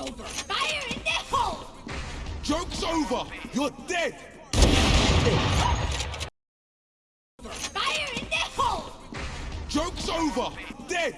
over. Fire in the hole! Joke's over! You're dead! Fire in the hole! Joke's over! Dead!